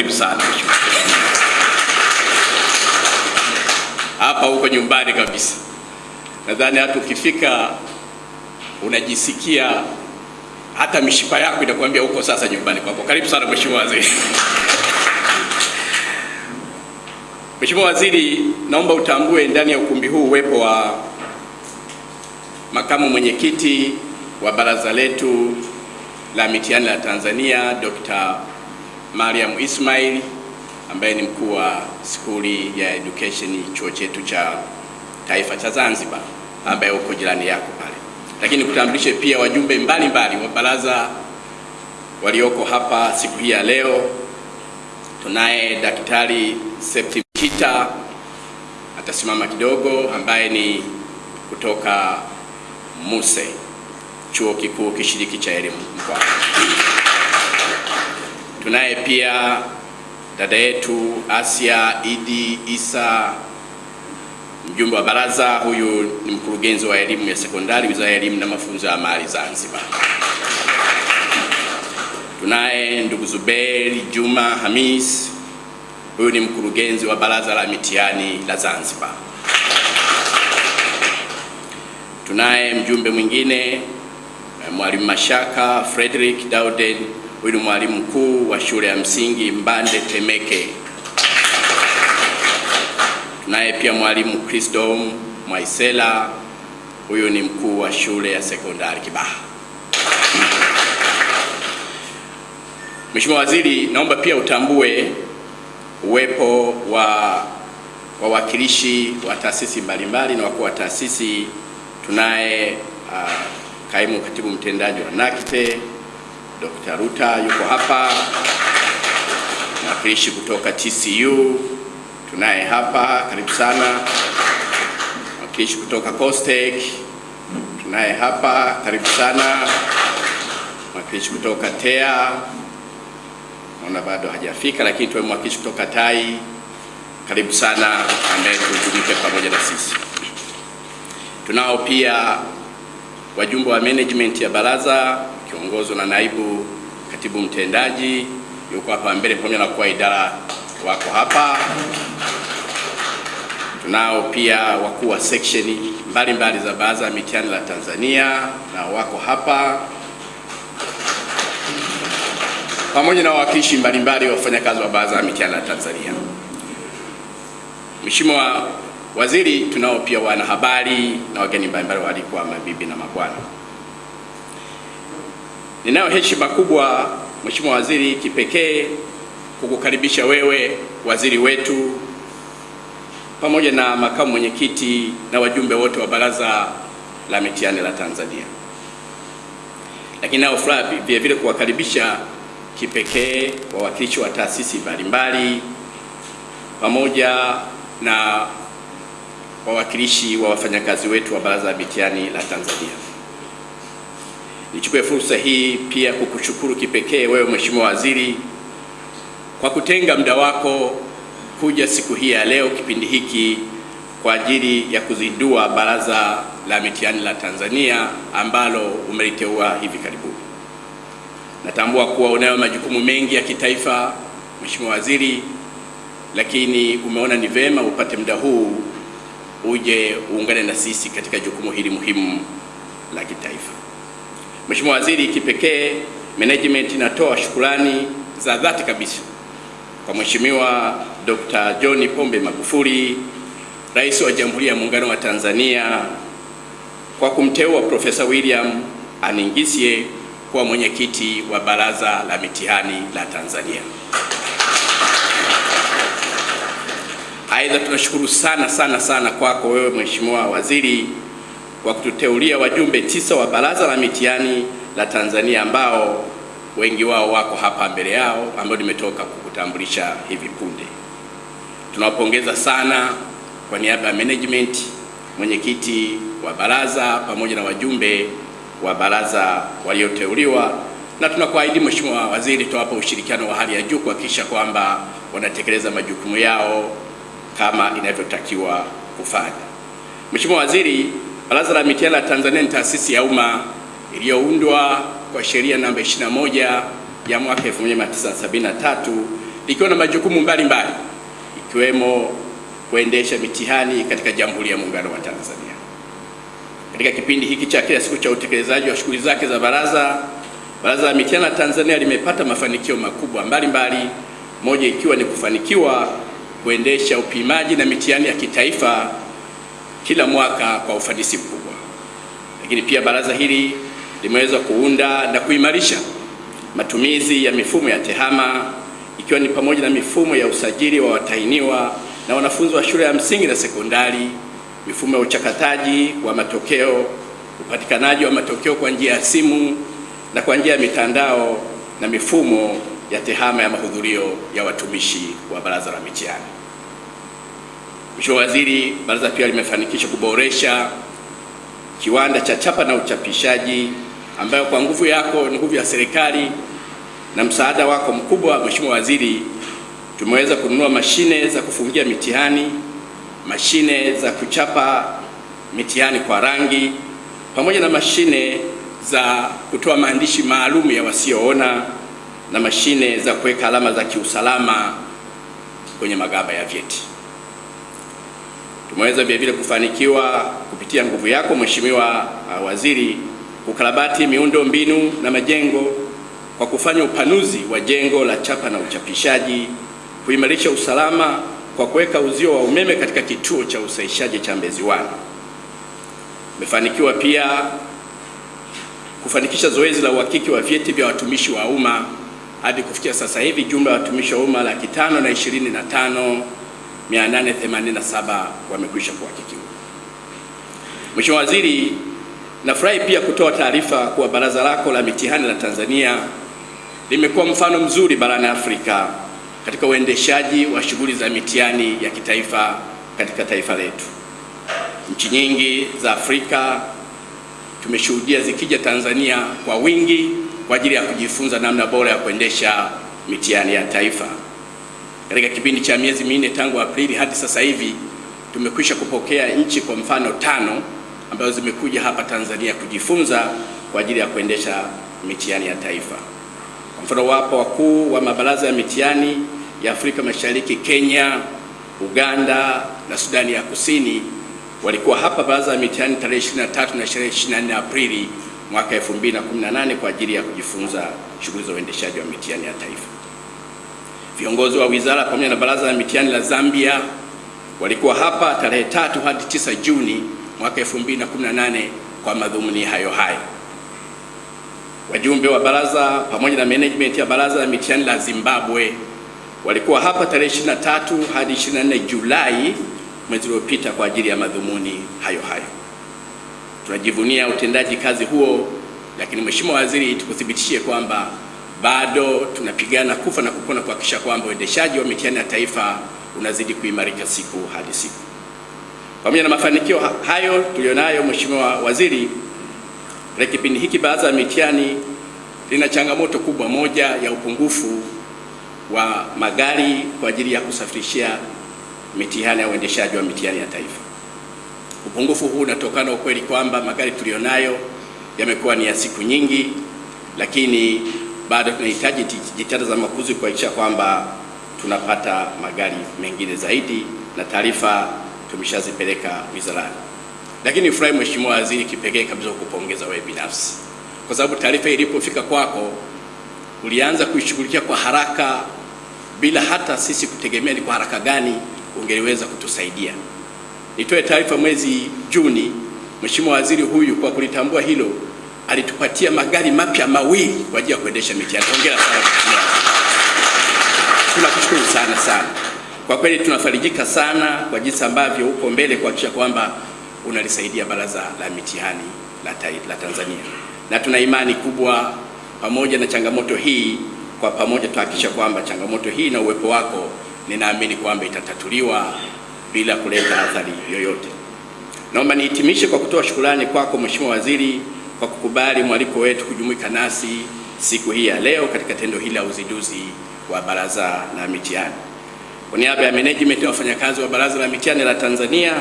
karibu sana. Hapa huko nyumbani kabisa. Nadhani hata ukifika unajisikia hata mishipa yako inakuambia huko sasa nyumbani kwako. Karibu sana mheshimiwa waziri. Mheshimiwa Waziri, naomba utambue ndani ya ukumbi huu uwepo wa makamu mwenyekiti wa baraza letu la mitihani la Tanzania Dr. Mariam Ismail ambaye ni mkuu wa skuli ya education chuo chetu cha taifa cha Zanzibar ambaye uko jirani yako pale, lakini kutambulishe pia wajumbe mbalimbali wa baraza walioko hapa siku hii ya leo. Tunaye Daktari Septi Kita atasimama kidogo, ambaye ni kutoka MUSE, chuo kikuu kishiriki cha elimu Mkwawa. Tunaye pia dada yetu Asia Idi Isa, mjumbe wa baraza. Huyu ni mkurugenzi wa elimu ya sekondari, Wizara ya Elimu na Mafunzo ya Amali Zanzibar. Tunaye ndugu Zuberi Juma Hamis, huyu ni mkurugenzi wa baraza la mitihani la Zanzibar. Tunaye mjumbe mwingine mwalimu Mashaka Frederick Dauden, huyu ni mwalimu mkuu wa shule ya msingi Mbande Temeke. Tunaye pia mwalimu Christom Mwaisela, huyu ni mkuu wa shule ya sekondari Kibaha. Mheshimiwa Waziri, naomba pia utambue uwepo wa wawakilishi wa taasisi mbalimbali na wakuu wa taasisi. Tunaye uh, kaimu katibu mtendaji wa NACTE Dr. Ruta yuko hapa, mwakilishi kutoka TCU tunaye hapa, karibu sana. Mwakilishi kutoka COSTECH tunaye hapa, karibu sana. Mwakilishi kutoka TEA naona bado hajafika, lakini tuwe mwakilishi kutoka TAI, karibu sana, ambaye tujumuike pamoja na sisi. Tunao pia wajumbe wa management ya baraza kiongozwa na naibu katibu mtendaji yuko hapa mbele, pamoja na kwa idara wako hapa. Tunao pia wakuu wa section mbalimbali za baraza la mitihani la Tanzania na wako hapa pamoja na wawakilishi mbalimbali wa wafanyakazi wa baraza la mitihani la Tanzania. Mheshimiwa Waziri, tunao pia wanahabari na wageni mbalimbali waalikwa, mabibi na mabwana. Ninayo heshima kubwa Mheshimiwa Waziri, kipekee kukukaribisha wewe waziri wetu pamoja na makamu mwenyekiti na wajumbe wote wa baraza la mitihani la Tanzania, lakini nao furaha vile vile kuwakaribisha kipekee wawakilishi wa taasisi mbalimbali pamoja na wawakilishi wa wafanyakazi wetu wa baraza la mitihani la Tanzania. Nichukue fursa hii pia kukushukuru kipekee wewe Mheshimiwa Waziri kwa kutenga muda wako kuja siku hii ya leo kipindi hiki kwa ajili ya kuzindua baraza la mitihani la Tanzania ambalo umeliteua hivi karibuni. Natambua kuwa unayo majukumu mengi ya kitaifa Mheshimiwa Waziri, lakini umeona ni vema upate muda huu uje uungane na sisi katika jukumu hili muhimu la kitaifa. Mheshimiwa Waziri, kipekee management inatoa shukurani za dhati kabisa kwa Mheshimiwa Dr. John Pombe Magufuli, Rais wa Jamhuri ya Muungano wa Tanzania kwa kumteua Profesa William Aningisye kuwa mwenyekiti wa Baraza la Mitihani la Tanzania. Aidha, tunashukuru sana sana sana kwako wewe Mheshimiwa Waziri kwa kututeulia wajumbe tisa wa Baraza la Mitihani la Tanzania ambao wengi wao wako hapa mbele yao ambao nimetoka kukutambulisha hivi punde. Tunawapongeza sana kwa niaba ya management, mwenyekiti wa baraza pamoja na wajumbe wa baraza walioteuliwa, na tunakuahidi Mheshimiwa Waziri, tutawapa ushirikiano wa hali ya juu kuhakikisha kwamba wanatekeleza majukumu yao kama inavyotakiwa kufanya. Mheshimiwa Waziri, Baraza la Mitihani la Tanzania ni taasisi ya umma iliyoundwa kwa sheria namba 21 ya mwaka 1973 likiwa na majukumu mbalimbali ikiwemo kuendesha mitihani katika Jamhuri ya Muungano wa Tanzania. Katika kipindi hiki cha kila siku cha utekelezaji wa shughuli zake za baraza, Baraza la Mitihani la Tanzania limepata mafanikio makubwa mbalimbali, moja ikiwa ni kufanikiwa kuendesha upimaji na mitihani ya kitaifa kila mwaka kwa ufanisi mkubwa. Lakini pia baraza hili limeweza kuunda na kuimarisha matumizi ya mifumo ya TEHAMA ikiwa ni pamoja na mifumo ya usajili wa watahiniwa na wanafunzi wa shule ya msingi na sekondari, mifumo ya uchakataji wa matokeo, upatikanaji wa matokeo kwa njia ya simu na kwa njia ya mitandao na mifumo ya TEHAMA ya mahudhurio ya watumishi wa Baraza la Mitihani. Mheshimiwa Waziri, baraza pia limefanikisha kuboresha kiwanda cha chapa na uchapishaji ambayo kwa nguvu yako, nguvu ya serikali na msaada wako mkubwa, Mheshimiwa Waziri, tumeweza kununua mashine za kufungia mitihani, mashine za kuchapa mitihani kwa rangi, pamoja na mashine za kutoa maandishi maalum ya wasioona na mashine za kuweka alama za kiusalama kwenye magaba ya vyeti. Tumeweza vile vile kufanikiwa kupitia nguvu yako Mheshimiwa uh, Waziri kukarabati miundo mbinu na majengo kwa kufanya upanuzi wa jengo la chapa na uchapishaji, kuimarisha usalama kwa kuweka uzio wa umeme katika kituo cha usaishaji cha Mbezi One. Umefanikiwa pia kufanikisha zoezi la uhakiki wa vyeti vya watumishi wa umma hadi kufikia sasa hivi jumla ya watumishi wa umma laki tano na ishirini na tano 887 wamekwisha kuhakikiwa. Mheshimiwa Waziri, nafurahi pia kutoa taarifa kuwa baraza lako la mitihani la Tanzania limekuwa mfano mzuri barani Afrika katika uendeshaji wa shughuli za mitihani ya kitaifa katika taifa letu. Nchi nyingi za Afrika tumeshuhudia zikija Tanzania kwa wingi kwa ajili ya kujifunza namna bora ya kuendesha mitihani ya taifa. Katika kipindi cha miezi minne tangu Aprili hadi sasa hivi tumekwisha kupokea nchi kwa mfano tano ambazo zimekuja hapa Tanzania kujifunza kwa ajili ya kuendesha mitihani ya taifa. Kwa mfano, wapo wakuu wa mabaraza ya mitihani ya Afrika Mashariki, Kenya, Uganda na Sudani ya Kusini walikuwa hapa baraza ya mitihani tarehe 23 na 24 Aprili mwaka 2018 kwa ajili ya kujifunza shughuli za uendeshaji wa mitihani ya taifa. Viongozi wa wizara pamoja na baraza la mitihani la Zambia walikuwa hapa tarehe tatu hadi tisa Juni mwaka 2018 kwa madhumuni hayo hayo. Wajumbe wa baraza pamoja na management ya baraza la mitihani la Zimbabwe walikuwa hapa tarehe 23 hadi 24 Julai mwezi uliopita kwa ajili ya madhumuni hayo hayo. Tunajivunia utendaji kazi huo, lakini Mheshimiwa Waziri, tukuthibitishie kwamba bado tunapigana kufa na kupona kuhakikisha kwamba uendeshaji wa mitihani ya taifa unazidi kuimarika siku hadi siku. Pamoja na mafanikio hayo tulionayo, Mheshimiwa Waziri, katika kipindi hiki baraza la mitihani lina changamoto kubwa, moja ya upungufu wa magari kwa ajili ya kusafirishia mitihani ya uendeshaji wa mitihani ya taifa. Upungufu huu unatokana ukweli kwamba magari tulionayo yamekuwa ni ya siku nyingi, lakini bado tunahitaji jitihada za makuzi kuhakikisha kwamba tunapata magari mengine zaidi, na taarifa tumeshazipeleka wizarani. Lakini nifurahi Mheshimiwa Waziri, kipekee kabisa kukupongeza wewe binafsi, kwa sababu taarifa ilipofika kwako ulianza kuishughulikia kwa haraka bila hata sisi kutegemea ni kwa haraka gani ungeliweza kutusaidia. Nitoe taarifa, mwezi Juni, Mheshimiwa Waziri huyu kwa kulitambua hilo alitupatia magari mapya mawili kwa ajili ya kuendesha mitihani. Hongera sana Tunakushukuru sana sana. Kwa kweli tunafarijika sana kwa jinsi ambavyo uko mbele kuhakikisha kwamba unalisaidia baraza la mitihani la, la Tanzania, na tuna imani kubwa pamoja na changamoto hii, kwa pamoja tuhakikisha kwamba changamoto hii na uwepo wako, ninaamini kwamba itatatuliwa bila kuleta athari yoyote. Naomba nihitimishe kwa kutoa shukrani kwako Mheshimiwa Waziri kwa kukubali mwaliko wetu kujumuika nasi siku hii ya leo katika tendo hili la uzinduzi wa baraza la mitihani. Kwa niaba ya management na wafanyakazi wa baraza la mitihani la Tanzania,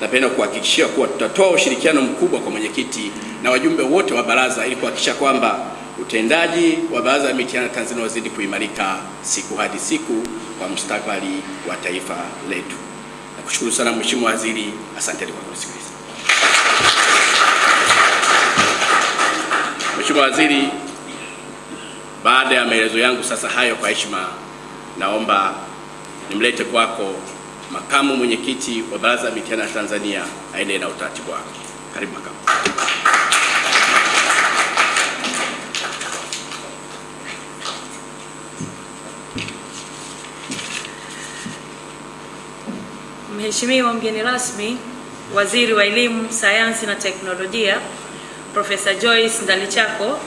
napenda kuhakikishia kuwa tutatoa ushirikiano mkubwa kwa mwenyekiti na wajumbe wote wa baraza ili kuhakikisha kwamba utendaji wa Baraza la Mitihani Tanzania wazidi kuimarika siku hadi siku kwa mustakabali wa taifa letu. Nakushukuru sana Mheshimiwa Waziri, asanteni kwa kunisikiliza. Mheshimiwa Waziri, baada ya maelezo yangu sasa hayo, kwa heshima naomba nimlete kwako makamu mwenyekiti wa Baraza la Mitihani ya Tanzania aende na utaratibu wake. Karibu makamu. Mheshimiwa mgeni rasmi, Waziri wa Elimu, Sayansi na Teknolojia, Profesa Joyce Ndalichako,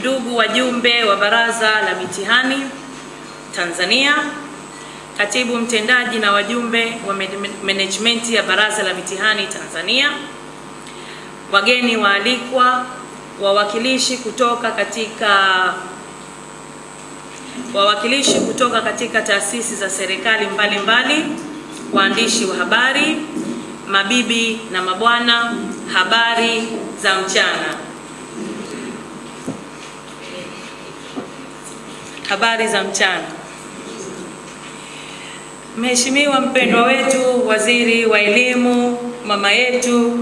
ndugu wajumbe wa Baraza la Mitihani Tanzania, Katibu mtendaji na wajumbe wa management ya Baraza la Mitihani Tanzania, wageni waalikwa, wawakilishi kutoka katika wawakilishi kutoka katika taasisi za serikali mbalimbali, waandishi wa habari, mabibi na mabwana, habari za mchana. Habari za mchana. Mheshimiwa mpendwa wetu Waziri wa Elimu, mama yetu,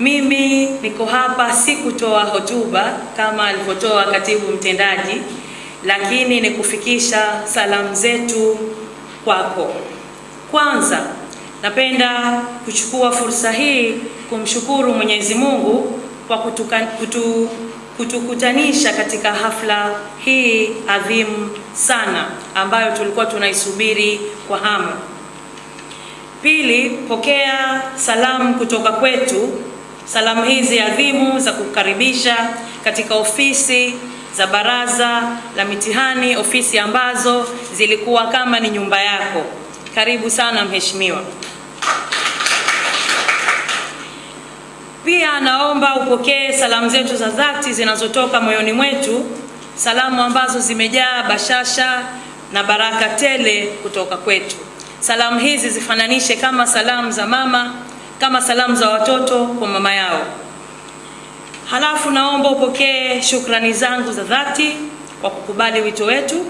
mimi niko hapa si kutoa hotuba kama alivyotoa katibu mtendaji, lakini ni kufikisha salamu zetu kwako. Kwanza napenda kuchukua fursa hii kumshukuru Mwenyezi Mungu kwa kutuka, kutu, kutukutanisha katika hafla hii adhimu sana ambayo tulikuwa tunaisubiri kwa hamu. Pili, pokea salamu kutoka kwetu, salamu hizi adhimu za kukaribisha katika ofisi za Baraza la Mitihani, ofisi ambazo zilikuwa kama ni nyumba yako. Karibu sana mheshimiwa. Pia naomba upokee salamu zetu za dhati zinazotoka moyoni mwetu, salamu ambazo zimejaa bashasha na baraka tele kutoka kwetu. Salamu hizi zifananishe kama salamu za mama, kama salamu za watoto kwa mama yao. Halafu naomba upokee shukrani zangu za dhati kwa kukubali wito wetu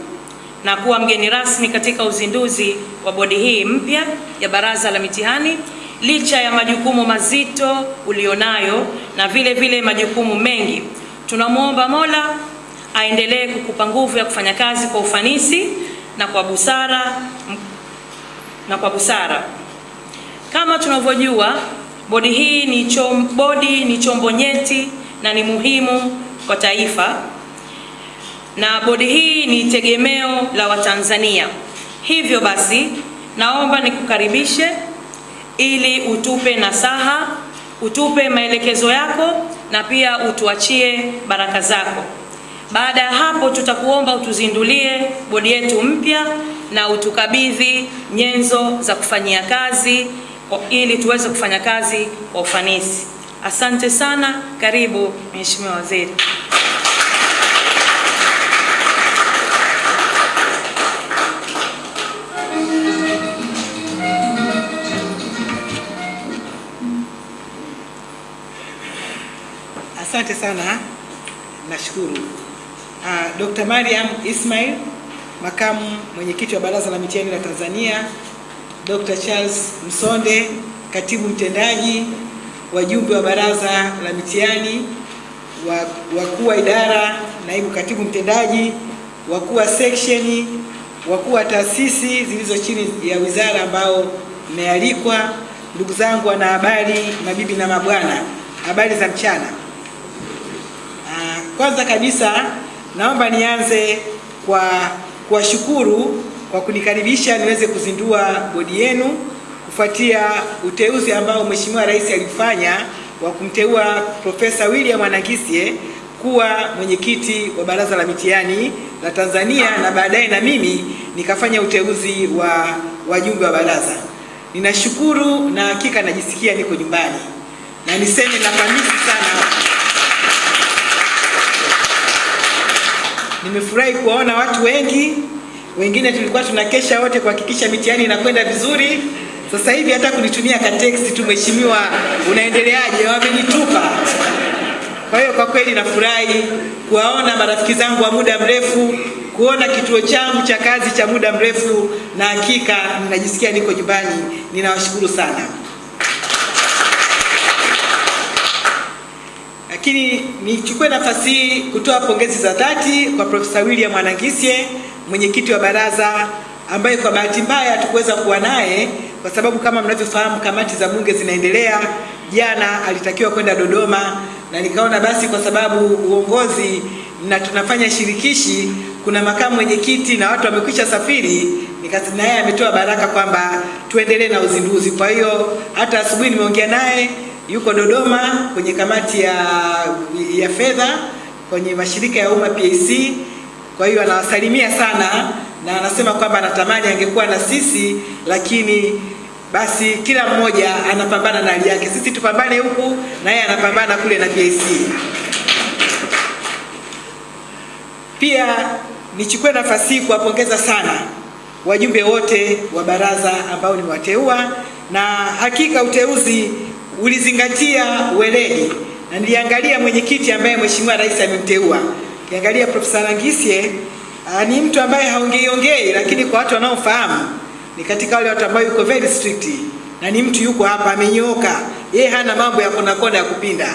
na kuwa mgeni rasmi katika uzinduzi wa bodi hii mpya ya Baraza la Mitihani licha ya majukumu mazito ulionayo na vile vile majukumu mengi. Tunamwomba Mola aendelee kukupa nguvu ya kufanya kazi kwa ufanisi na kwa busara na kwa busara. Kama tunavyojua, bodi hii ni chom, bodi ni chombo nyeti na ni muhimu kwa taifa na bodi hii ni tegemeo la Watanzania. Hivyo basi, naomba nikukaribishe ili utupe nasaha, utupe maelekezo yako na pia utuachie baraka zako. Baada ya hapo, tutakuomba utuzindulie bodi yetu mpya na utukabidhi nyenzo za kufanyia kazi ili tuweze kufanya kazi kwa ufanisi. Asante sana. Karibu Mheshimiwa Waziri. Asante sana, nashukuru. Uh, Dr. Mariam Ismail, makamu mwenyekiti wa Baraza la Mitihani la Tanzania, Dr. Charles Msonde, katibu mtendaji, wajumbe wa Baraza la Mitihani, wakuu wa idara, naibu katibu mtendaji, wakuu wa seksheni, wakuu wa taasisi zilizo chini ya wizara ambao mmealikwa, ndugu zangu wanahabari, mabibi na mabwana, habari za mchana. Kwanza kabisa naomba nianze kwa kuwashukuru kwa kunikaribisha niweze kuzindua bodi yenu kufuatia uteuzi ambao Mheshimiwa Rais alifanya wa kumteua Profesa William Anangisye kuwa mwenyekiti wa Baraza la Mitihani la Tanzania na baadaye na mimi nikafanya uteuzi wa wajumbe wa baraza. Ninashukuru na hakika najisikia niko nyumbani, na niseme nafanisi sana Nimefurahi kuwaona watu wengi, wengine tulikuwa tunakesha wote kuhakikisha mitihani inakwenda vizuri. Sasa hivi hata kunitumia ka text tu, mheshimiwa, unaendeleaje? Wamenitupa. Kwa hiyo kwa kweli nafurahi kuwaona marafiki zangu wa muda mrefu, kuona kituo changu cha kazi cha muda mrefu, na hakika ninajisikia niko nyumbani. Ninawashukuru sana. Lakini nichukue nafasi hii kutoa pongezi za dhati kwa Profesa William Anangisye, mwenyekiti wa baraza, ambaye kwa bahati mbaya hatukuweza kuwa naye kwa sababu kama mnavyofahamu kamati za bunge zinaendelea. Jana alitakiwa kwenda Dodoma na nikaona basi kwa sababu uongozi na tunafanya shirikishi, kuna makamu mwenyekiti na watu wamekwisha safiri, nikasema naye ametoa baraka kwamba tuendelee na uzinduzi. Kwa hiyo hata asubuhi nimeongea naye, yuko Dodoma kwenye kamati ya, ya fedha kwenye mashirika ya umma PAC. Kwa hiyo anawasalimia sana na anasema kwamba anatamani angekuwa na sisi, lakini basi kila mmoja anapambana na hali yake. Sisi tupambane huku na yeye anapambana kule na PAC. Pia nichukue nafasi hii kuwapongeza sana wajumbe wote wa baraza ambao nimewateua, na hakika uteuzi ulizingatia weledi, na niliangalia mwenyekiti ambaye Mheshimiwa Rais amemteua. Kiangalia Profesa Langisye ni mtu ambaye haongei ongei, lakini kwa watu wanaofahamu ni katika wale watu ambao yuko very strict, na ni mtu yuko hapa amenyooka, yeye hana mambo ya kona kona ya kupinda.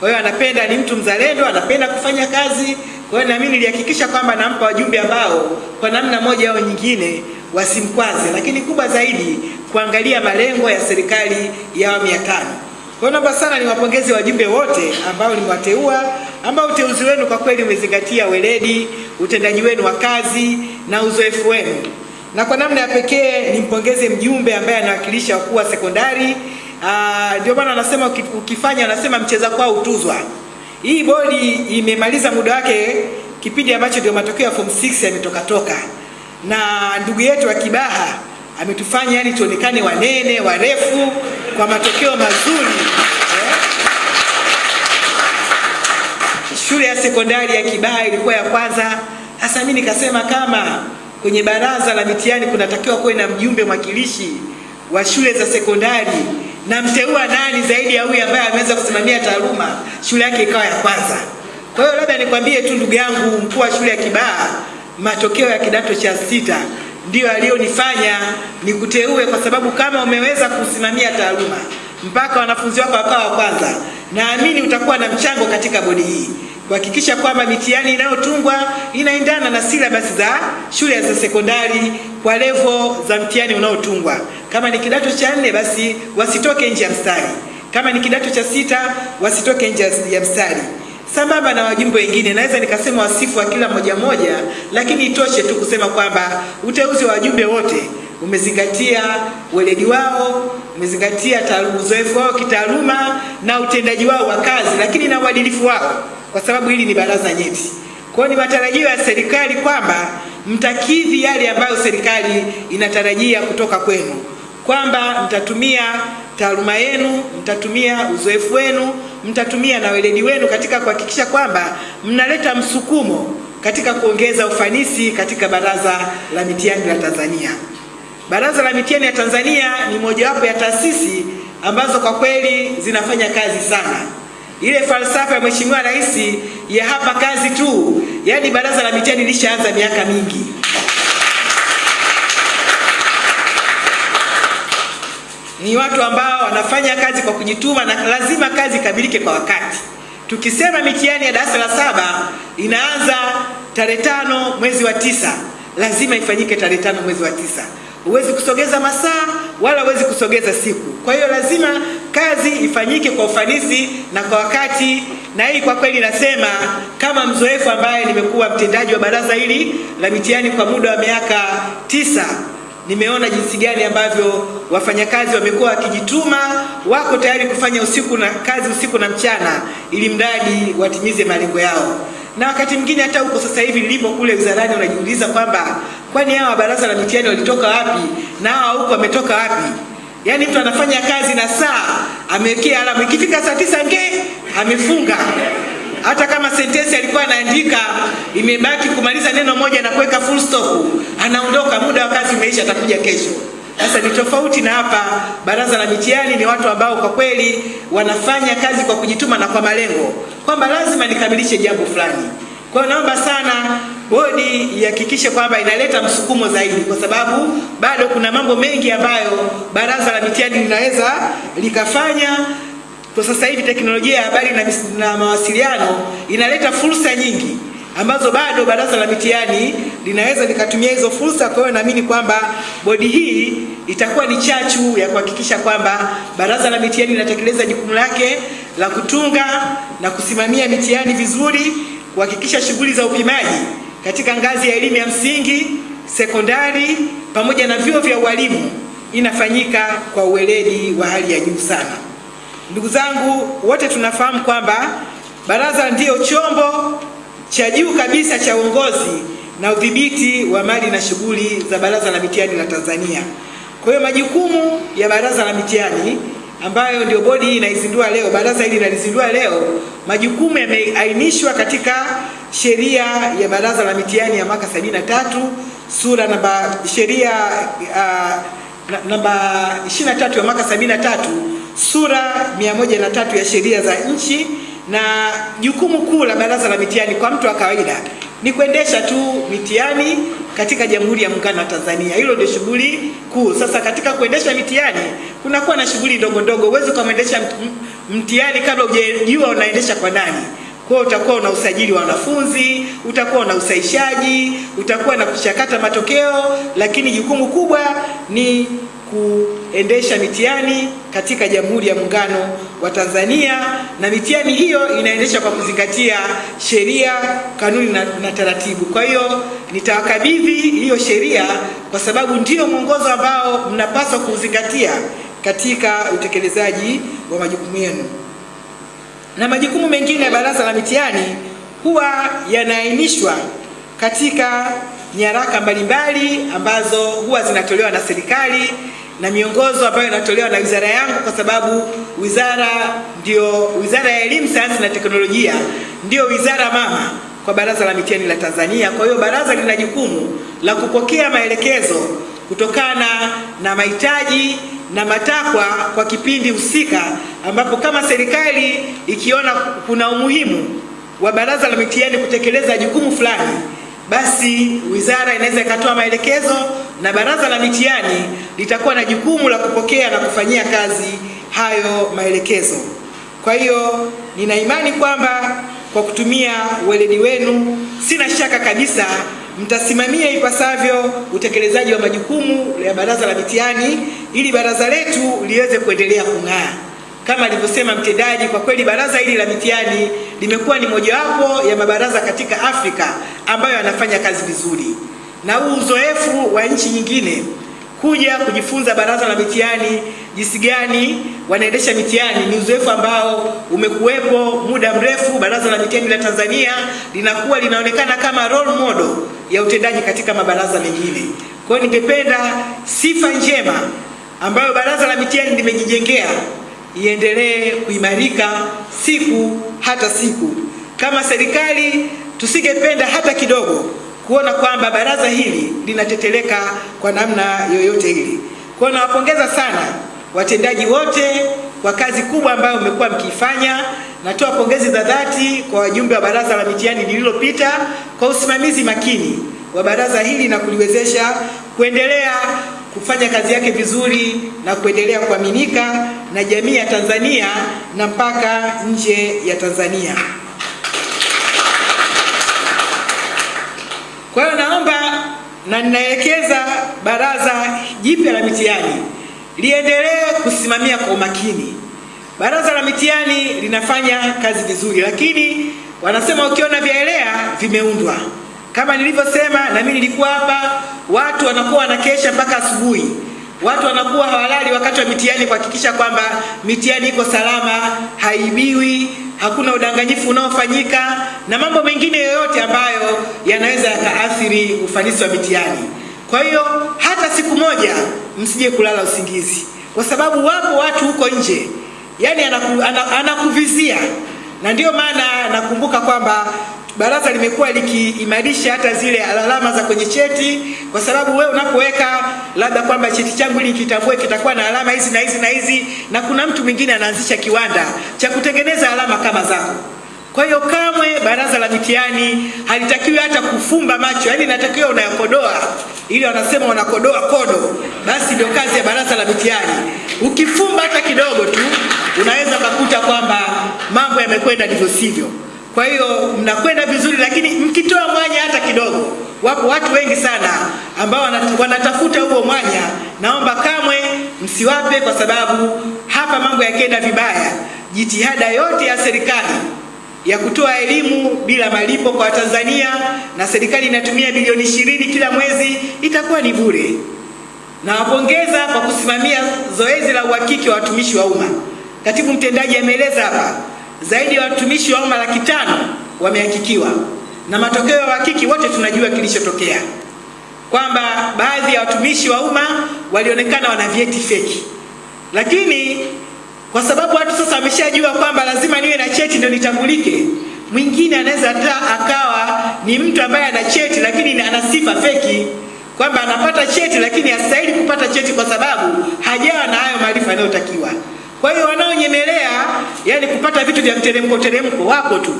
Kwa hiyo anapenda, ni mtu mzalendo, anapenda kufanya kazi. Kwa hiyo na mimi nilihakikisha kwamba nampa wajumbe ambao kwa namna moja au nyingine wasimkwaze, lakini kubwa zaidi kuangalia malengo ya serikali ya awamu ya tano. Kwa hiyo naomba sana niwapongeze wajumbe wote ambao nimewateua, ambao uteuzi wenu kwa kweli umezingatia weledi, utendaji wenu wa kazi na uzoefu wenu na kwa namna ya pekee nimpongeze mjumbe ambaye anawakilisha wakuu wa sekondari. Ndio maana anasema ukifanya, anasema mcheza kwao utuzwa. Hii bodi imemaliza muda wake kipindi ambacho ndio matokeo ya form 6 yametoka toka, na ndugu yetu wa Kibaha ametufanya yani tuonekane wanene warefu kwa matokeo mazuri eh? Shule ya sekondari ya Kibaha ilikuwa ya kwanza. Sasa mimi nikasema kama kwenye baraza la mitihani kunatakiwa kuwe na mjumbe mwakilishi wa shule za sekondari, na mteua nani zaidi ya huyu ambaye ameweza kusimamia taaluma, shule yake ikawa ya kwanza. Kwa hiyo labda nikwambie tu ndugu yangu mkuu wa shule ya Kibaha, matokeo ya kidato cha sita ndiyo aliyonifanya nikuteue, kwa sababu kama umeweza kusimamia taaluma mpaka wanafunzi wako wakawa wa kwanza, naamini utakuwa na mchango katika bodi hii kuhakikisha kwamba mitihani inayotungwa inaendana na silabasi za shule za sekondari kwa levo za mtihani unaotungwa. Kama ni kidato cha nne, basi wasitoke nje ya mstari. Kama ni kidato cha sita, wasitoke nje ya mstari. Sambamba na wajumbe wengine, naweza nikasema wasifu wa kila mmoja mmoja, lakini itoshe tu kusema kwamba uteuzi wa wajumbe wote umezingatia weledi wao, umezingatia uzoefu wao kitaaluma na utendaji wao wa kazi, lakini na uadilifu wao kwa sababu hili ni baraza nyeti. Kwa hiyo ni matarajio ya serikali kwamba mtakidhi yale ambayo serikali inatarajia kutoka kwenu, kwamba mtatumia taaluma yenu, mtatumia uzoefu wenu, mtatumia na weledi wenu katika kuhakikisha kwamba mnaleta msukumo katika kuongeza ufanisi katika baraza la mitihani la Tanzania. Baraza la mitihani ya Tanzania ni mojawapo ya taasisi ambazo kwa kweli zinafanya kazi sana ile falsafa ya Mheshimiwa Rais ya hapa kazi tu, yaani baraza la mitihani lishaanza miaka mingi. Ni watu ambao wanafanya kazi kwa kujituma na lazima kazi ikamilike kwa wakati. Tukisema mitihani ya darasa la saba inaanza tarehe tano mwezi wa tisa, lazima ifanyike tarehe tano mwezi wa tisa. Huwezi kusogeza masaa wala huwezi kusogeza siku. Kwa hiyo lazima kazi ifanyike kwa ufanisi na kwa wakati, na hii kwa kweli nasema kama mzoefu ambaye nimekuwa mtendaji wa baraza hili la mitihani kwa muda wa miaka tisa, nimeona jinsi gani ambavyo wafanyakazi wamekuwa wakijituma, wako tayari kufanya usiku na kazi usiku na mchana, ili mradi watimize malengo yao na wakati mwingine hata huko sasa hivi nilipo kule wizarani, unajiuliza kwamba kwani hawa baraza la mitihani walitoka wapi na hawa huko wametoka wapi? Yaani mtu anafanya kazi na saa amewekea alamu, ikifika saa tisa nge amefunga. Hata kama sentensi alikuwa anaandika imebaki kumaliza neno moja na kuweka full stop, anaondoka, muda wa kazi umeisha, atakuja kesho. Sasa ni tofauti na hapa. Baraza la mitihani ni watu ambao kwa kweli wanafanya kazi kwa kujituma na kwa malengo. kwamba lazima nikamilishe jambo fulani. Kwa hiyo naomba sana bodi ihakikishe kwamba inaleta msukumo zaidi, kwa sababu bado kuna mambo mengi ambayo baraza la mitihani linaweza likafanya. Kwa sasa hivi teknolojia ya habari na, na mawasiliano inaleta fursa nyingi ambazo bado baraza la mitihani linaweza likatumia hizo fursa. Kwa hiyo naamini kwamba bodi hii itakuwa ni chachu ya kuhakikisha kwamba baraza la mitihani linatekeleza jukumu lake la kutunga na kusimamia mitihani vizuri, kuhakikisha shughuli za upimaji katika ngazi ya elimu ya msingi, sekondari pamoja na vyuo vya ualimu inafanyika kwa uweledi wa hali ya juu sana. Ndugu zangu, wote tunafahamu kwamba baraza ndiyo chombo cha juu kabisa cha uongozi na udhibiti wa mali na shughuli za Baraza la Mitihani la Tanzania. Kwa hiyo majukumu ya Baraza la Mitihani ambayo ndio bodi hii inaizindua leo, baraza hili linalizindua leo, majukumu yameainishwa katika sheria ya Baraza la Mitihani ya mwaka 73 sura namba sheria uh, namba 23 ya mwaka 73 sura 103 ya sheria za nchi na jukumu kuu la baraza la mitihani kwa mtu wa kawaida ni kuendesha tu mitihani katika Jamhuri ya Muungano wa Tanzania. Hilo ndio shughuli kuu. Sasa katika kuendesha mitihani kunakuwa na shughuli ndogo ndogo. Huwezi ukamwendesha mtihani kabla hujajua unaendesha kwa nani. Kwa hiyo utakuwa una usajili wa wanafunzi, utakuwa na usaishaji utakuwa na kuchakata matokeo, lakini jukumu kubwa ni kuendesha mitihani katika Jamhuri ya Muungano wa Tanzania, na mitihani hiyo inaendeshwa kwa kuzingatia sheria, kanuni na, na taratibu. Kwa hiyo nitawakabidhi hiyo sheria kwa sababu ndio mwongozo ambao mnapaswa kuzingatia katika utekelezaji wa majukumu yenu na majukumu mengine ya baraza la mitihani huwa yanaainishwa katika nyaraka mbalimbali ambazo huwa zinatolewa na serikali na miongozo ambayo inatolewa na wizara yangu, kwa sababu wizara ndio wizara ya elimu, sayansi na teknolojia ndio wizara mama kwa baraza la mitihani la Tanzania. Kwa hiyo baraza lina jukumu la kupokea maelekezo kutokana na mahitaji na matakwa kwa kipindi husika, ambapo kama serikali ikiona kuna umuhimu wa baraza la mitihani kutekeleza jukumu fulani, basi wizara inaweza ikatoa maelekezo na baraza la mitihani litakuwa na jukumu la kupokea na kufanyia kazi hayo maelekezo. Kwa hiyo nina imani kwamba kwa kutumia weledi wenu, sina shaka kabisa mtasimamia ipasavyo utekelezaji wa majukumu ya baraza la mitihani ili baraza letu liweze kuendelea kung'aa. Kama alivyosema mtendaji, kwa kweli baraza hili la mitihani limekuwa ni mojawapo ya mabaraza katika Afrika ambayo yanafanya kazi vizuri, na huu uzoefu wa nchi nyingine kuja kujifunza baraza la mitihani jinsi gani wanaendesha mitihani ni uzoefu ambao umekuwepo muda mrefu. Baraza la mitihani la Tanzania linakuwa linaonekana kama role model ya utendaji katika mabaraza mengine. Kwa hiyo ningependa sifa njema ambayo baraza la mitihani limejijengea iendelee kuimarika siku hata siku. Kama serikali tusingependa hata kidogo kuona kwamba baraza hili linateteleka kwa namna yoyote hili. Kwa nawapongeza sana watendaji wote kwa kazi kubwa ambayo mmekuwa mkiifanya. Natoa pongezi za dhati kwa wajumbe wa baraza la mitihani lililopita kwa usimamizi makini wa baraza hili na kuliwezesha kuendelea kufanya kazi yake vizuri na kuendelea kuaminika na jamii ya Tanzania na mpaka nje ya Tanzania. Kwa hiyo naomba na ninaelekeza baraza jipya la mitihani liendelee kusimamia kwa umakini. Baraza la mitihani linafanya kazi vizuri, lakini wanasema ukiona vyaelea vimeundwa. Kama nilivyosema, na mimi nilikuwa hapa, watu wanakuwa wanakesha mpaka asubuhi, watu wanakuwa hawalali wakati wa mitihani kuhakikisha kwamba mitihani iko salama, haibiwi, hakuna udanganyifu unaofanyika na mambo mengine yoyote ambayo yanaweza yakaathiri ufanisi wa mitihani. Kwa hiyo hata siku moja msije kulala usingizi, kwa sababu wapo watu huko nje, yani anaku, anakuvizia, na ndio maana nakumbuka kwamba baraza limekuwa likiimarisha hata zile alama za kwenye cheti, kwa sababu wewe unapoweka labda kwamba cheti changu ili kitambue kitakuwa na alama hizi na hizi na hizi, na kuna mtu mwingine anaanzisha kiwanda cha kutengeneza alama kama zako. Kwa hiyo kamwe baraza la mitihani halitakiwi hata kufumba macho, yaani inatakiwa unayakodoa, ili wanasema wanakodoa kodo. Basi ndio kazi ya baraza la mitihani. Ukifumba hata kidogo tu, unaweza ukakuta kwamba mambo yamekwenda ndivyo sivyo. Kwa hiyo mnakwenda vizuri, lakini mkitoa mwanya hata kidogo, wapo watu wengi sana ambao wanatafuta huo mwanya. Naomba kamwe msiwape, kwa sababu hapa mambo yakienda vibaya, jitihada yote ya serikali ya kutoa elimu bila malipo kwa tanzania na serikali inatumia bilioni ishirini kila mwezi itakuwa ni bure. Nawapongeza kwa kusimamia zoezi la uhakiki wa watumishi wa umma. Katibu mtendaji ameeleza hapa, zaidi ya watumishi wa umma laki tano wamehakikiwa, na matokeo ya uhakiki wote tunajua kilichotokea, kwamba baadhi ya watumishi wa umma walionekana wana vyeti feki, lakini kwa sababu watu sasa wameshajua kwamba lazima niwe na cheti ndio nitambulike. Mwingine anaweza hata akawa ni mtu ambaye ana cheti lakini ana sifa feki, kwamba anapata cheti lakini hastahili kupata cheti kwa sababu hajawa na hayo maarifa yanayotakiwa. Kwa hiyo wanaonyemelea, yani kupata vitu vya mteremko teremko, wako tu.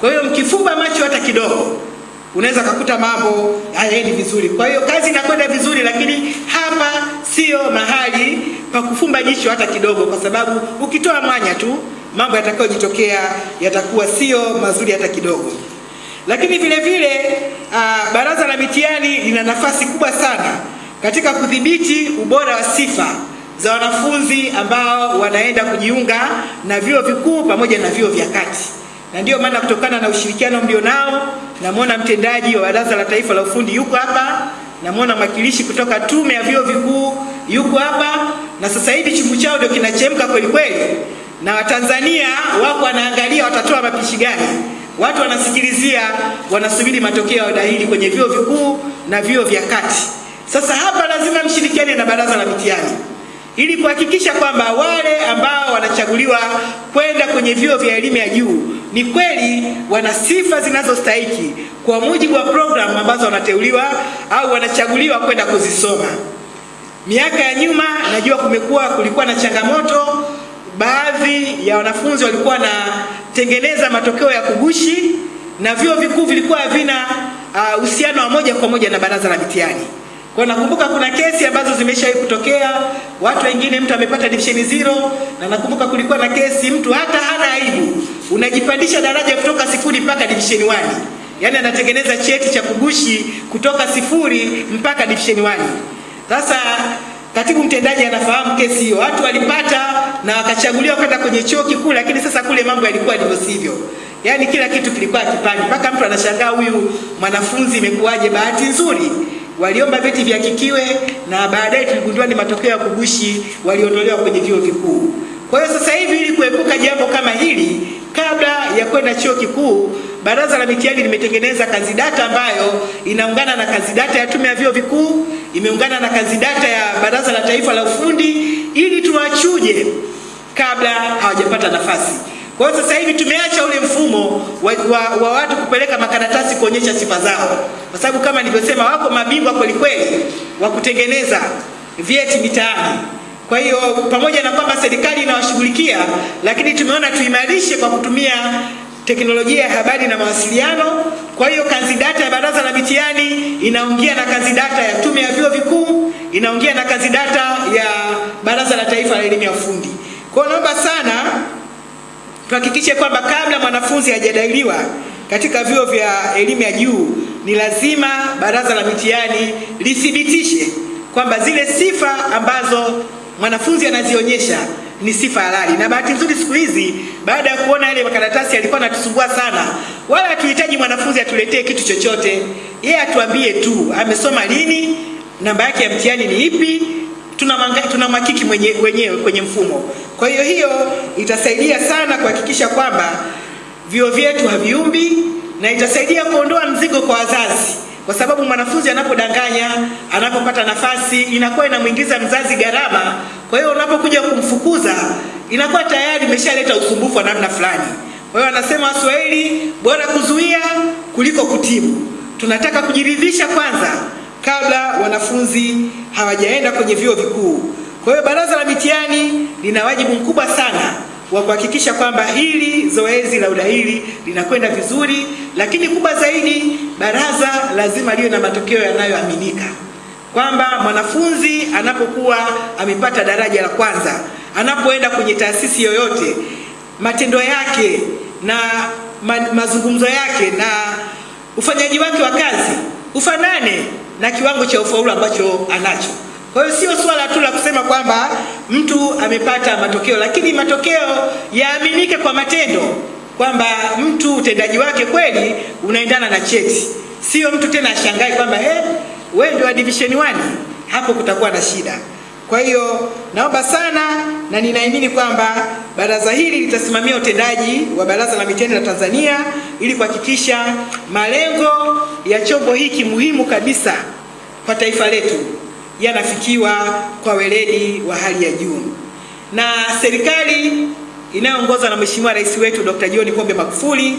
Kwa hiyo mkifumba macho hata kidogo, unaweza kukuta mambo hayaendi vizuri. Kwa hiyo kazi inakwenda vizuri, lakini hapa sio mahali pa kufumba jicho hata kidogo, kwa sababu ukitoa mwanya tu mambo yatakayojitokea yatakuwa sio mazuri hata kidogo. Lakini vile vile uh, baraza la mitihani lina nafasi kubwa sana katika kudhibiti ubora wa sifa za wanafunzi ambao wanaenda kujiunga na vyuo vikuu pamoja na vyuo vya kati na ndiyo maana kutokana na ushirikiano mlionao, namwona mtendaji wa Baraza la Taifa la Ufundi yuko hapa, namwona mwakilishi kutoka Tume ya Vyuo Vikuu yuko hapa, na sasa hivi chungu chao ndio kinachemka kweli kweli, na Watanzania wako wanaangalia watatoa mapishi gani. Watu wanasikilizia, wanasubiri matokeo ya udahili kwenye vyuo vikuu na vyuo vya kati. Sasa hapa lazima mshirikiane na Baraza la Mitihani ili kuhakikisha kwamba wale ambao wanachaguliwa kwenda kwenye vyuo vya elimu ya juu ni kweli wana sifa zinazostahiki kwa mujibu wa programu ambazo wanateuliwa au wanachaguliwa kwenda kuzisoma. Miaka ya nyuma najua kumekuwa kulikuwa na changamoto, baadhi ya wanafunzi walikuwa wanatengeneza matokeo ya kugushi na vyuo vikuu vilikuwa havina uhusiano uh, wa moja kwa moja na Baraza la Mitihani. Kwa nakumbuka kuna kesi ambazo zimeshawahi kutokea, watu wengine mtu amepata division zero, na nakumbuka kulikuwa na kesi mtu hata hana aibu, unajipandisha daraja kutoka sifuri mpaka division 1. Yaani anatengeneza cheti cha kugushi kutoka sifuri mpaka division 1. Sasa katibu mtendaji anafahamu kesi hiyo, watu walipata na wakachaguliwa kwenda kwenye chuo kikuu, lakini sasa kule mambo yalikuwa ndivyo sivyo. Yaani kila kitu kilikuwa kipande, mpaka mtu anashangaa huyu mwanafunzi imekuwaje? Bahati nzuri waliomba vyeti vihakikiwe na baadaye tuligundua ni matokeo ya kugushi, waliondolewa kwenye vyuo vikuu. Kwa hiyo sasa hivi, ili kuepuka jambo kama hili, kabla ya kwenda chuo kikuu, Baraza la Mitihani limetengeneza kanzidata ambayo inaungana na kanzidata ya Tume ya Vyuo Vikuu, imeungana na kanzidata ya Baraza la Taifa la Ufundi, ili tuwachuje kabla hawajapata nafasi. Kwa hiyo sasa hivi tumeacha ule mfumo wa, wa, wa watu kupeleka makaratasi kuonyesha sifa zao, kwa sababu kama nilivyosema, wako mabingwa kweli kweli wa kutengeneza vyeti mitaani. Kwa hiyo pamoja na kwamba serikali inawashughulikia, lakini tumeona tuimarishe kwa kutumia teknolojia ya habari na mawasiliano. Kwa hiyo kanzidata ya Baraza la Mitihani inaongea na kanzidata ya Tume ya Vyuo Vikuu, inaongea na kanzidata ya Baraza la Taifa la Elimu ya Ufundi. Kwa hiyo naomba sana tuhakikishe kwamba kabla mwanafunzi hajadahiliwa katika vyuo vya elimu ya juu, ni lazima Baraza la Mitihani lithibitishe kwamba zile sifa ambazo mwanafunzi anazionyesha ni sifa halali. Na bahati nzuri siku hizi, baada ya kuona yale makaratasi yalikuwa natusumbua sana, wala hatuhitaji mwanafunzi atuletee kitu chochote, yeye atuambie tu amesoma lini, namba yake ya mtihani ni ipi, tuna makiki mwenye, wenyewe kwenye mfumo. Kwa hiyo hiyo itasaidia sana kuhakikisha kwamba vyuo vyetu haviumbi na itasaidia kuondoa mzigo kwa wazazi, kwa sababu mwanafunzi anapodanganya, anapopata nafasi, inakuwa inamwingiza mzazi gharama. Kwa hiyo unapokuja kumfukuza, inakuwa tayari imeshaleta usumbufu wa namna fulani. Kwa hiyo anasema Waswahili, bora kuzuia kuliko kutibu. Tunataka kujiridhisha kwanza kabla wanafunzi hawajaenda kwenye vyuo vikuu. Kwa hiyo Baraza la Mitihani lina wajibu mkubwa sana wa kuhakikisha kwamba hili zoezi la udahili linakwenda vizuri, lakini kubwa zaidi, baraza lazima liwe na matokeo yanayoaminika, kwamba mwanafunzi anapokuwa amepata daraja la kwanza, anapoenda kwenye taasisi yoyote, matendo yake na ma mazungumzo yake na ufanyaji wake wa kazi ufanane na kiwango cha ufaulu ambacho anacho. Kwa hiyo sio swala tu la kusema kwamba mtu amepata matokeo, lakini matokeo yaaminike kwa matendo, kwamba mtu utendaji wake kweli unaendana na cheti, sio mtu tena ashangae kwamba eh, wewe ndio wa division 1. Hapo kutakuwa na shida. Kwa hiyo naomba sana na ninaamini kwamba baraza hili litasimamia utendaji wa Baraza la Mitihani la Tanzania ili kuhakikisha malengo ya chombo hiki muhimu kabisa kwa taifa letu yanafikiwa kwa weledi wa hali ya juu. Na serikali inayoongozwa na Mheshimiwa Rais wetu Dr. John Pombe Magufuli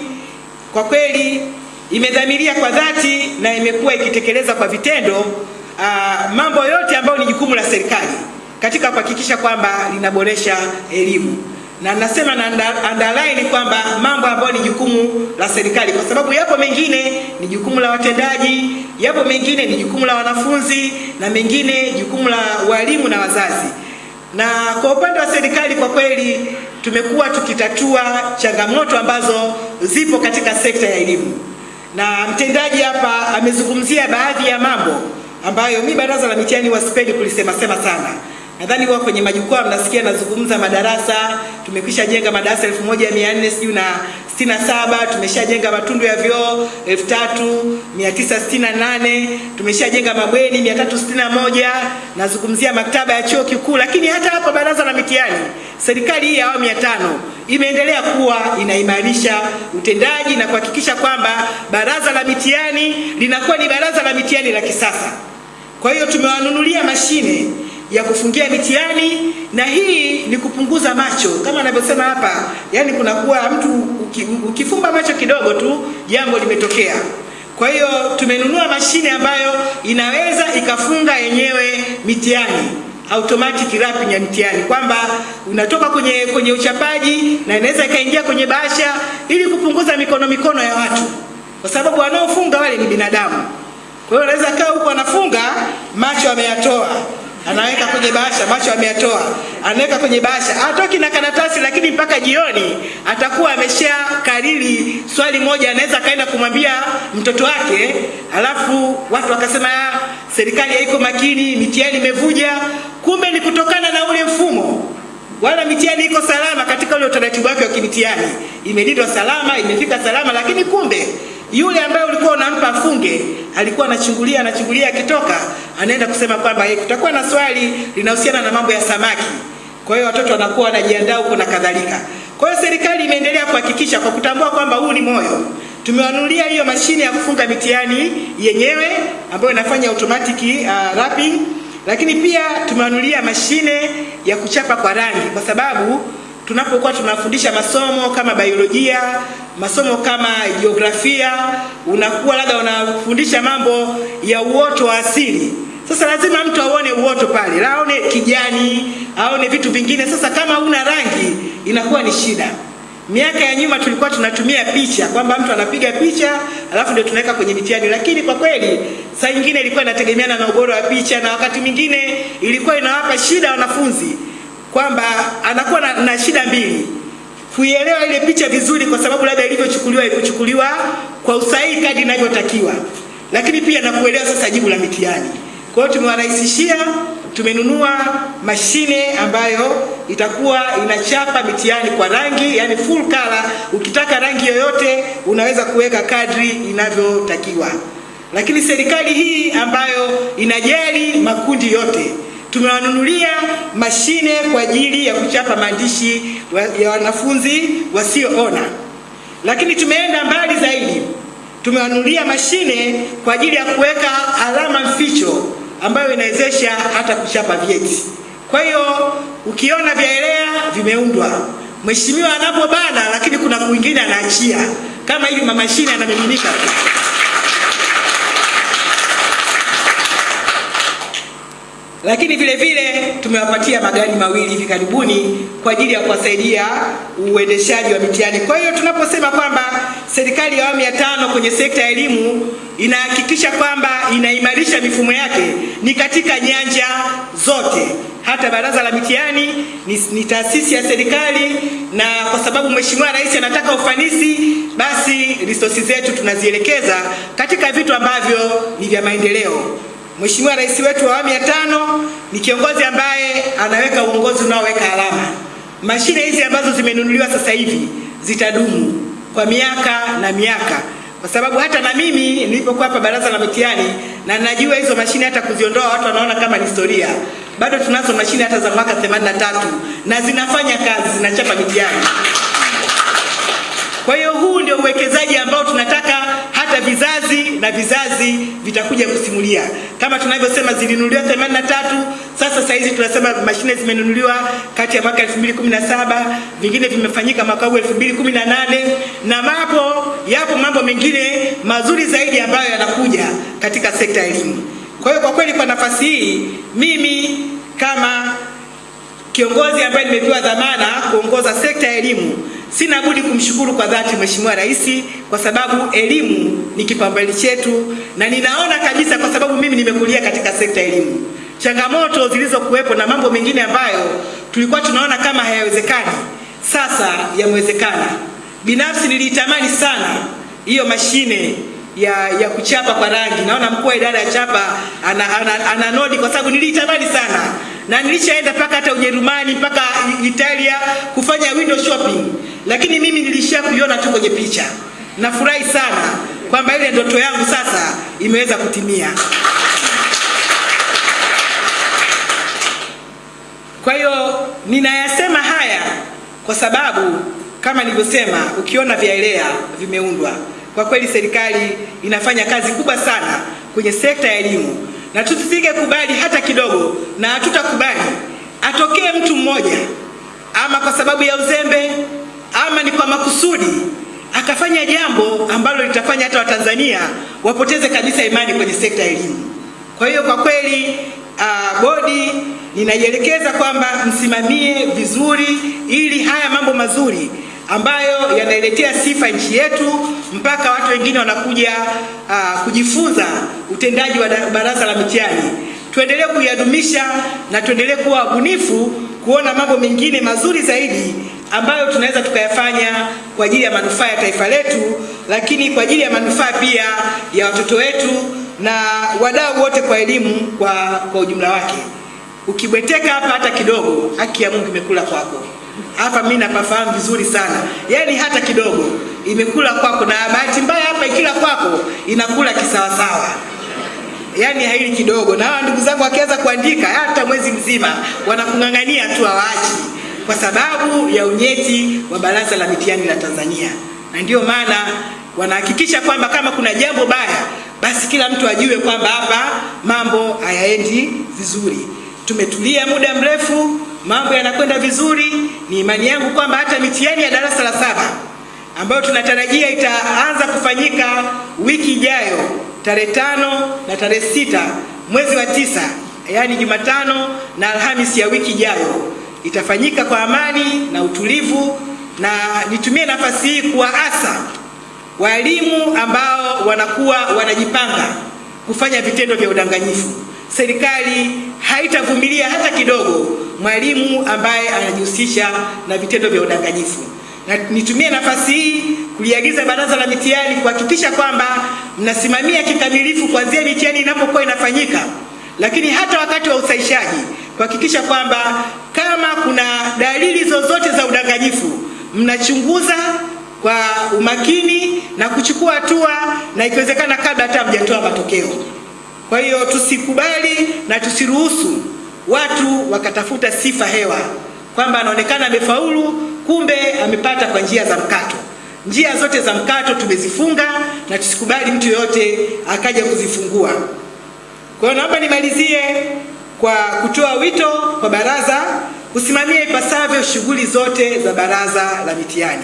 kwa kweli imedhamiria kwa dhati na imekuwa ikitekeleza kwa vitendo uh, mambo yote ambayo ni jukumu la serikali katika kuhakikisha kwamba linaboresha elimu. Na nasema na underline kwamba mambo ambayo ni jukumu la serikali, kwa sababu yapo mengine ni jukumu la watendaji, yapo mengine ni jukumu la wanafunzi, na mengine jukumu la walimu na wazazi. Na kwa upande wa serikali, kwa kweli tumekuwa tukitatua changamoto ambazo zipo katika sekta ya elimu, na mtendaji hapa amezungumzia baadhi ya mambo ambayo mi baraza la mitihani wasipendi kulisema sema sana nadhani huwa kwenye majukwaa mnasikia nazungumza madarasa. Tumekwisha jenga madarasa 1400 sijui na 67, tumeshajenga matundu ya vyoo 3968, tumeshajenga mabweni 361, nazungumzia maktaba ya chuo kikuu. Lakini hata hapo baraza la mitihani, serikali hii ya awamu ya tano imeendelea kuwa inaimarisha utendaji na kuhakikisha kwamba baraza la mitihani linakuwa ni baraza la mitihani la kisasa. Kwa hiyo tumewanunulia mashine ya kufungia mitihani na hii ni kupunguza macho kama anavyosema hapa, yani kunakuwa mtu uki, ukifumba macho kidogo tu jambo limetokea. Kwa hiyo tumenunua mashine ambayo inaweza ikafunga yenyewe mitihani automatic wrapping ya mtihani, kwamba unatoka kwenye kwenye uchapaji na inaweza ikaingia kwenye bahasha ili kupunguza mikono mikono ya watu, kwa sababu wanaofunga wale ni binadamu. Kwa hiyo anaweza kaa huko anafunga macho ameyatoa anaweka kwenye bahasha, macho ameyatoa, anaweka kwenye bahasha, atoki na karatasi, lakini mpaka jioni atakuwa amesha kariri swali moja, anaweza akaenda kumwambia mtoto wake, alafu watu wakasema serikali haiko makini, mitihani imevuja. Kumbe ni kutokana na ule mfumo, wala mitihani iko salama katika ule utaratibu wake wa kimitihani, imelindwa salama, imefika salama, lakini kumbe yule ambaye ulikuwa unampa afunge alikuwa anachungulia anachungulia, akitoka anaenda kusema kwamba hey, kutakuwa na swali linahusiana na mambo ya samaki. Kwa hiyo watoto wanakuwa wanajiandaa huko na kadhalika. Kwa hiyo serikali imeendelea kuhakikisha kwa kutambua kwamba huu ni moyo, tumewanunulia hiyo mashine ya kufunga mitihani yenyewe ambayo inafanya automatic uh, wrapping, lakini pia tumewanunulia mashine ya kuchapa kwa rangi kwa sababu tunapokuwa tunafundisha masomo kama biolojia, masomo kama jiografia, unakuwa labda unafundisha mambo ya uoto wa asili. Sasa lazima mtu aone uoto pale, aone kijani, aone vitu vingine. Sasa kama una rangi inakuwa ni shida. Miaka ya nyuma tulikuwa tunatumia picha kwamba mtu anapiga picha alafu ndio tunaweka kwenye mitihani, lakini kwa kweli saa nyingine ilikuwa inategemeana na ubora wa picha, na wakati mwingine ilikuwa inawapa shida wanafunzi kwamba anakuwa na, na shida mbili kuielewa ile picha vizuri, kwa sababu labda ilivyochukuliwa ilivyochukuliwa kwa usahihi kadri inavyotakiwa, lakini pia na kuelewa sasa jibu la mitihani. Kwa hiyo tumewarahisishia, tumenunua mashine ambayo itakuwa inachapa mitihani kwa rangi, yani full color. Ukitaka rangi yoyote unaweza kuweka kadri inavyotakiwa. Lakini serikali hii ambayo inajali makundi yote tumewanunulia mashine kwa ajili ya kuchapa maandishi ya wanafunzi wasioona, lakini tumeenda mbali zaidi, tumewanunulia mashine kwa ajili ya kuweka alama mficho ambayo inawezesha hata kuchapa vyeti. Kwa hiyo ukiona vyaelea vimeundwa, mheshimiwa anapobana, lakini kuna kwingine anaachia. Kama hivi, mamashine yanamiminika lakini vile vile tumewapatia magari mawili hivi karibuni kwa ajili ya kuwasaidia uendeshaji wa mitihani. Kwa hiyo tunaposema kwamba serikali ya awamu ya tano kwenye sekta ya elimu inahakikisha kwamba inaimarisha mifumo yake ni katika nyanja zote. Hata baraza la mitihani ni, ni taasisi ya serikali, na kwa sababu Mheshimiwa Rais anataka ufanisi, basi resources zetu tunazielekeza katika vitu ambavyo ni vya maendeleo. Mheshimiwa Rais wetu wa awamu ya tano ni kiongozi ambaye anaweka uongozi unaoweka alama. Mashine hizi ambazo zimenunuliwa sasa hivi zitadumu kwa miaka na miaka, kwa sababu hata na mimi nilipokuwa hapa baraza la mitihani na najua hizo mashine hata kuziondoa watu wanaona kama ni historia. Bado tunazo mashine hata za mwaka 83 na zinafanya kazi, zinachapa mitihani. Kwa hiyo huu ndio uwekezaji ambao tunataka hata vizazi na vizazi vitakuja kusimulia. Kama tunavyosema zilinunuliwa 83, sasa hizi tunasema mashine zimenunuliwa kati ya mwaka 2017, vingine vimefanyika mwaka huu 2018, na mapo yapo mambo mengine mazuri zaidi ambayo yanakuja katika sekta ya elimu. Kwa hiyo kwa kweli, kwa nafasi hii mimi kama kiongozi ambaye nimepewa dhamana kuongoza sekta ya elimu sina budi kumshukuru kwa dhati Mheshimiwa Rais kwa sababu elimu ni kipaumbele chetu, na ninaona kabisa, kwa sababu mimi nimekulia katika sekta ya elimu, changamoto zilizokuwepo na mambo mengine ambayo tulikuwa tunaona kama hayawezekani sasa yamewezekana. Binafsi niliitamani sana hiyo mashine ya, ya kuchapa kwa rangi. Naona mkuu wa idara ya chapa ana, ana, ana ana nodi kwa sababu niliitamani sana na nilishaenda mpaka hata Ujerumani mpaka Italia kufanya window shopping, lakini mimi nilishia kuiona tu kwenye picha. Nafurahi sana kwamba ile ndoto yangu sasa imeweza kutimia. Kwa hiyo ninayasema haya kwa sababu kama nilivyosema, ukiona vyaelea vimeundwa. Kwa kweli serikali inafanya kazi kubwa sana kwenye sekta ya elimu na tusige kubali hata kidogo, na hatutakubali atokee mtu mmoja ama kwa sababu ya uzembe ama ni kwa makusudi akafanya jambo ambalo litafanya hata Watanzania wapoteze kabisa imani kwenye sekta ya elimu. Kwa hiyo kwa kweli uh, bodi ninaielekeza kwamba msimamie vizuri ili haya mambo mazuri ambayo yanailetea sifa nchi yetu mpaka watu wengine wanakuja uh, kujifunza utendaji wa baraza la mitihani. Tuendelee kuyadumisha na tuendelee kuwa wabunifu kuona mambo mengine mazuri zaidi ambayo tunaweza tukayafanya kwa ajili ya manufaa ya taifa letu, lakini kwa ajili ya manufaa pia ya watoto wetu na wadau wote kwa elimu kwa, kwa ujumla wake. Ukibweteka hapa hata kidogo, haki ya Mungu imekula kwako hapa mimi napafahamu vizuri sana, yani hata kidogo imekula kwako, na bahati mbaya hapa ikila kwako inakula kisawasawa, yani haili kidogo. Na hawa ndugu zangu wakianza kuandika hata mwezi mzima wanakung'ang'ania tu, hawaachi kwa sababu ya unyeti wa Baraza la Mitihani la Tanzania, na ndio maana wanahakikisha kwamba kama kuna jambo baya, basi kila mtu ajue kwamba hapa mambo hayaendi vizuri. Tumetulia muda mrefu mambo yanakwenda vizuri. Ni imani yangu kwamba hata mitihani ya darasa la saba ambayo tunatarajia itaanza kufanyika wiki ijayo tarehe tano na tarehe sita mwezi wa tisa, yaani Jumatano na Alhamisi ya wiki ijayo itafanyika kwa amani na utulivu, na nitumie nafasi hii kuwaasa walimu ambao wanakuwa wanajipanga kufanya vitendo vya udanganyifu. Serikali haitavumilia hata kidogo mwalimu ambaye anajihusisha na vitendo vya udanganyifu. Na nitumie nafasi hii kuliagiza Baraza la Mitihani kuhakikisha kwamba mnasimamia kikamilifu kuanzia mitihani inapokuwa inafanyika, lakini hata wakati wa usaishaji kuhakikisha kwamba kama kuna dalili zozote za udanganyifu mnachunguza kwa umakini na kuchukua hatua, na ikiwezekana kabla hata hamjatoa matokeo. Kwa hiyo tusikubali na tusiruhusu watu wakatafuta sifa hewa kwamba anaonekana amefaulu, kumbe amepata kwa njia za mkato. Njia zote za mkato tumezifunga na tusikubali mtu yoyote akaja kuzifungua. Kwa hiyo naomba nimalizie kwa kutoa wito kwa baraza kusimamia ipasavyo shughuli zote za Baraza la Mitihani.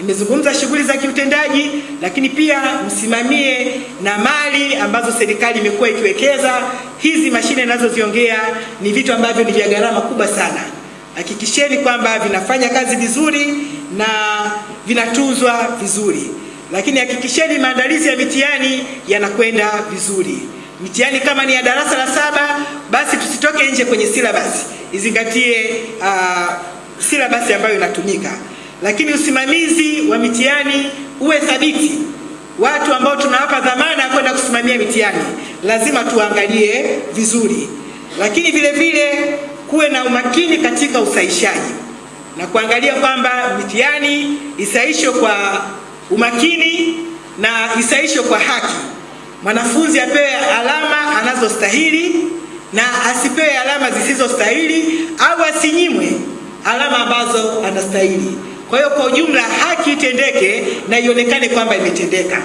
Nimezungumza shughuli za kiutendaji, lakini pia msimamie na mali ambazo serikali imekuwa ikiwekeza. Hizi mashine ninazoziongea ni vitu ambavyo ni vya gharama kubwa sana. Hakikisheni kwamba vinafanya kazi vizuri na vinatunzwa vizuri, lakini hakikisheni maandalizi ya mitihani yanakwenda vizuri. Mitihani kama ni ya darasa la saba, basi tusitoke nje kwenye silabasi, izingatie uh, silabasi ambayo inatumika lakini usimamizi wa mitihani uwe thabiti. Watu ambao tunawapa dhamana kwenda kusimamia mitihani lazima tuangalie vizuri, lakini vile vile kuwe na umakini katika usaishaji na kuangalia kwamba mitihani isaishwe kwa umakini na isaishwe kwa haki. Mwanafunzi apewe alama anazostahili na asipewe alama zisizostahili au asinyimwe alama ambazo anastahili. Kwa hiyo kwa ujumla haki itendeke na ionekane kwamba imetendeka.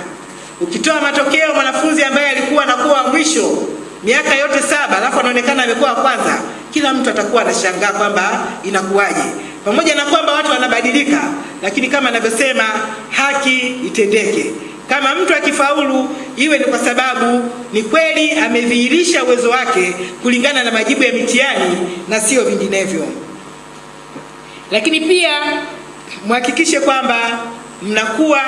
Ukitoa matokeo mwanafunzi ambaye alikuwa anakuwa wa mwisho miaka yote saba alafu anaonekana amekuwa wa kwanza, kila mtu atakuwa anashangaa kwamba inakuwaje, pamoja na kwamba watu wanabadilika, lakini kama anavyosema haki itendeke. Kama mtu akifaulu, iwe ni kwa sababu ni kweli amedhihirisha uwezo wake kulingana na majibu ya mitihani na sio vinginevyo. Lakini pia mhakikishe kwamba mnakuwa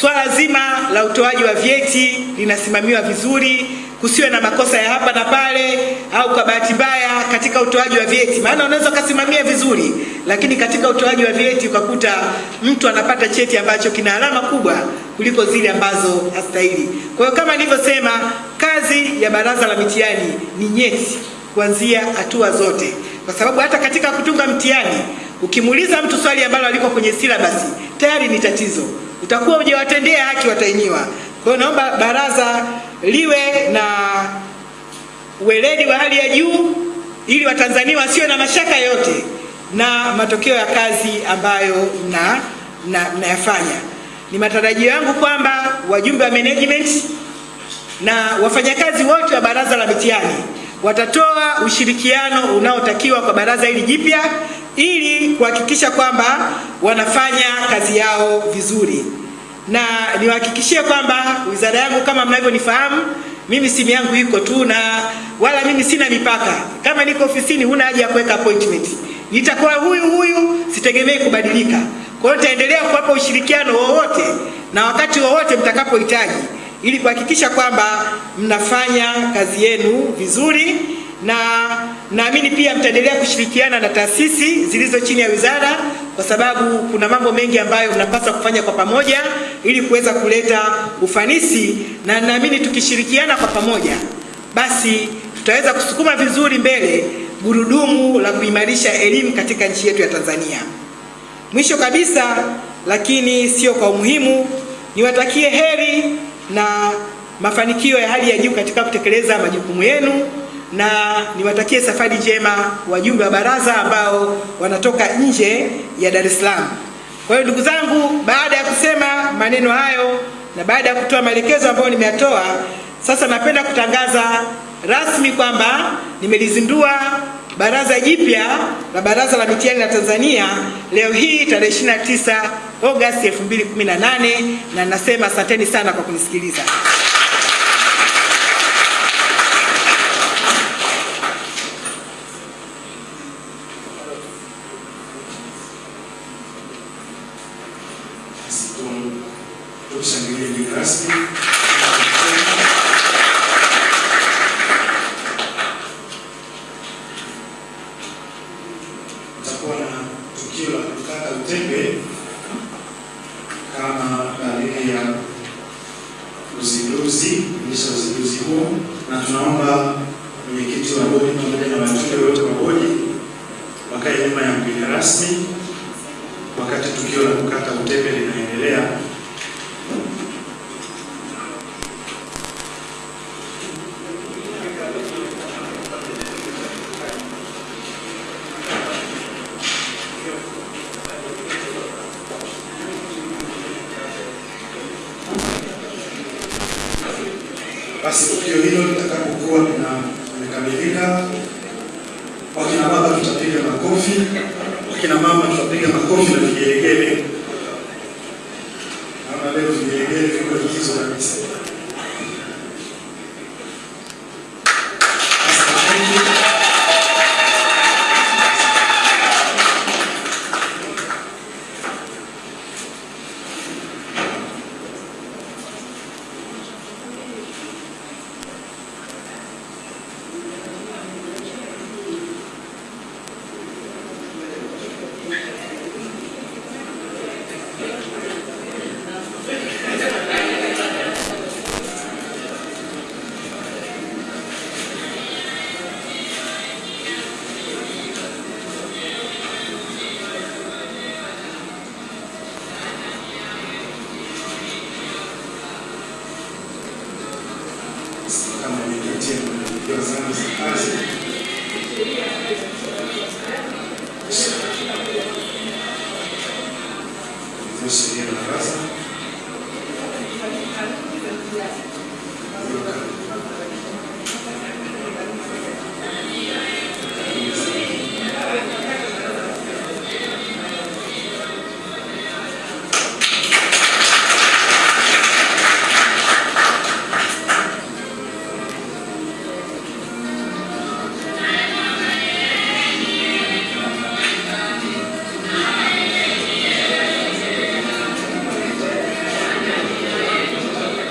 swala zima la utoaji wa vyeti linasimamiwa vizuri, kusiwe na makosa ya hapa na pale au kwa bahati mbaya katika utoaji wa vyeti. Maana unaweza ukasimamia vizuri, lakini katika utoaji wa vyeti ukakuta mtu anapata cheti ambacho kina alama kubwa kuliko zile ambazo hastahili. Kwa hiyo kama nilivyosema, kazi ya Baraza la Mitihani ni nyeti kuanzia hatua zote, kwa sababu hata katika kutunga mtihani ukimuuliza mtu swali ambalo aliko kwenye silabasi tayari ni tatizo, utakuwa hujawatendea haki watahiniwa. Kwa hiyo naomba baraza liwe na uweledi wa hali ya juu ili Watanzania wasiwe na mashaka yote na matokeo ya kazi ambayo mna mnayafanya. Ni matarajio yangu kwamba wajumbe wa management na wafanyakazi wote wa Baraza la Mitihani watatoa ushirikiano unaotakiwa kwa baraza hili jipya ili kuhakikisha kwamba wanafanya kazi yao vizuri, na niwahakikishie kwamba wizara yangu kama mnavyonifahamu mimi simu yangu iko tu, na wala mimi sina mipaka. Kama niko ofisini, huna haja ya kuweka appointment, nitakuwa huyu huyu, sitegemei kubadilika. Kwa hiyo nitaendelea kuwapa ushirikiano wowote na wakati wowote mtakapohitaji ili kuhakikisha kwamba mnafanya kazi yenu vizuri, na naamini pia mtaendelea kushirikiana na taasisi zilizo chini ya wizara, kwa sababu kuna mambo mengi ambayo mnapaswa kufanya kwa pamoja ili kuweza kuleta ufanisi, na naamini tukishirikiana kwa pamoja, basi tutaweza kusukuma vizuri mbele gurudumu la kuimarisha elimu katika nchi yetu ya Tanzania. Mwisho kabisa, lakini sio kwa umuhimu, niwatakie heri na mafanikio ya hali ya juu katika kutekeleza majukumu yenu, na niwatakie safari njema wajumbe wa baraza ambao wanatoka nje ya Dar es Salaam. Kwa hiyo ndugu zangu, baada ya kusema maneno hayo na baada ya kutoa maelekezo ambayo nimeyatoa, sasa napenda kutangaza rasmi kwamba nimelizindua baraza jipya la Baraza la Mitihani la Tanzania leo hii tarehe 29 Agosti 2018 na nasema asanteni sana kwa kunisikiliza.